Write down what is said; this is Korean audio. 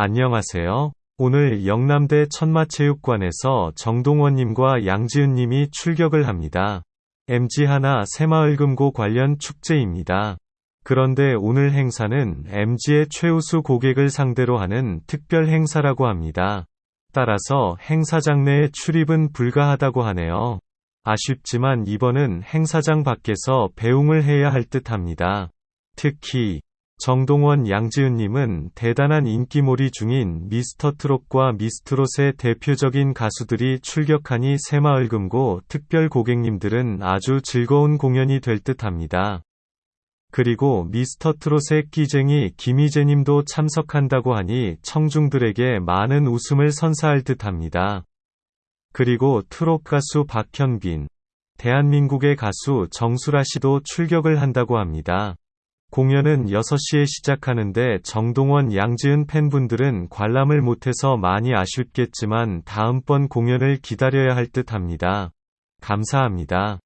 안녕하세요. 오늘 영남대 천마체육관에서 정동원님과 양지은님이 출격을 합니다. MG 하나 새마을금고 관련 축제입니다. 그런데 오늘 행사는 MG의 최우수 고객을 상대로 하는 특별 행사라고 합니다. 따라서 행사장 내에 출입은 불가하다고 하네요. 아쉽지만 이번은 행사장 밖에서 배웅을 해야 할 듯 합니다. 특히 정동원 양지은님은 대단한 인기몰이 중인 미스터 트롯과 미스트롯의 대표적인 가수들이 출격하니 새마을금고 특별 고객님들은 아주 즐거운 공연이 될 듯 합니다. 그리고 미스터 트롯의 끼쟁이 김희재님도 참석한다고 하니 청중들에게 많은 웃음을 선사할 듯 합니다. 그리고 트롯 가수 박현빈, 대한민국의 가수 정수라 씨도 출격을 한다고 합니다. 공연은 6시에 시작하는데 정동원 양지은 팬분들은 관람을 못해서 많이 아쉽겠지만 다음번 공연을 기다려야 할 듯 합니다. 감사합니다.